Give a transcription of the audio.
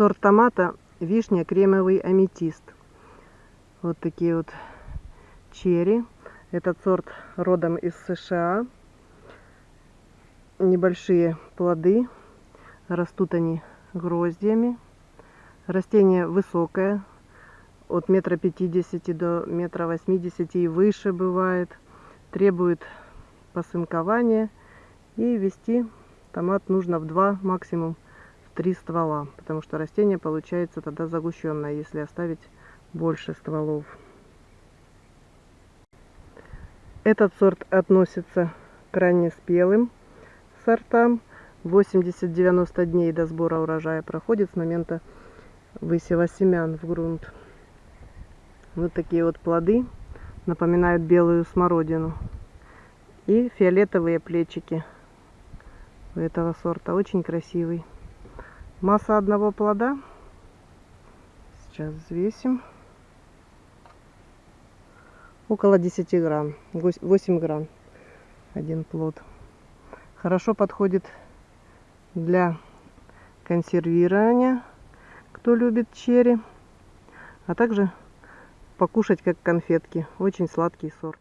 Сорт томата вишня кремовый аметист. Вот такие вот черри. Этот сорт родом из США. Небольшие плоды. Растут они гроздьями. Растение высокое. От метра пятидесяти до метра восьмидесяти и выше бывает. Требует посынкования. И вести томат нужно в два, максимум три ствола. Потому что растение получается тогда загущенное, если оставить больше стволов. Этот сорт относится к раннеспелым сортам. 80-90 дней до сбора урожая проходит с момента высева семян в грунт. Вот такие вот плоды напоминают белую смородину. И фиолетовые плечики у этого сорта. Очень красивый. Масса одного плода. Сейчас взвесим. Около 10 грамм. 8 грамм. Один плод. Хорошо подходит для консервирования кто любит черри. А также покушать как конфетки. Очень сладкий сорт